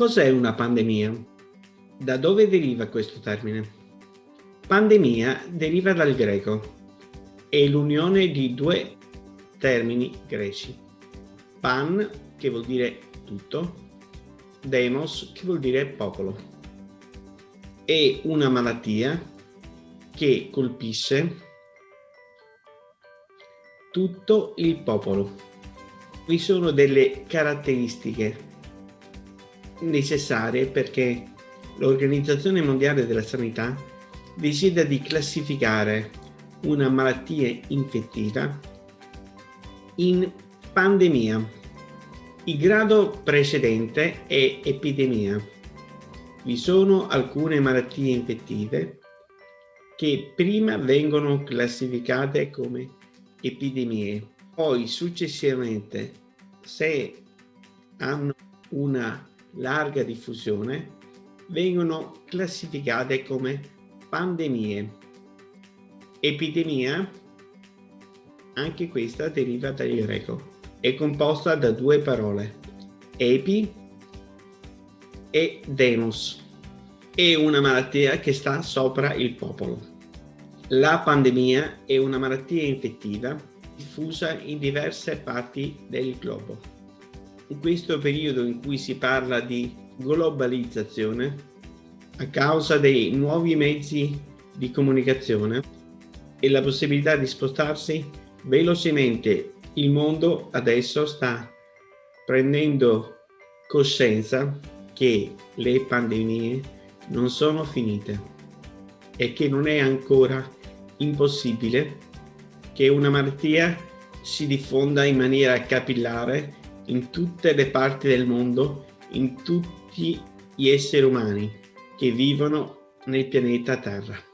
Cos'è una pandemia? Da dove deriva questo termine? Pandemia deriva dal greco. È l'unione di due termini greci. Pan, che vuol dire tutto, demos, che vuol dire popolo. È una malattia che colpisce tutto il popolo. Vi sono delle caratteristiche necessarie perché l'Organizzazione Mondiale della Sanità decide di classificare una malattia infettiva in pandemia. Il grado precedente è epidemia. Vi sono alcune malattie infettive che prima vengono classificate come epidemie, poi successivamente se hanno una larga diffusione vengono classificate come pandemie. Epidemia, anche questa deriva dal greco, è composta da due parole, epi e demos. È una malattia che sta sopra il popolo. La pandemia è una malattia infettiva diffusa in diverse parti del globo in questo periodo in cui si parla di globalizzazione, a causa dei nuovi mezzi di comunicazione e la possibilità di spostarsi velocemente, il mondo adesso sta prendendo coscienza che le pandemie non sono finite e che non è ancora impossibile che una malattia si diffonda in maniera capillare in tutte le parti del mondo, in tutti gli esseri umani che vivono nel pianeta Terra.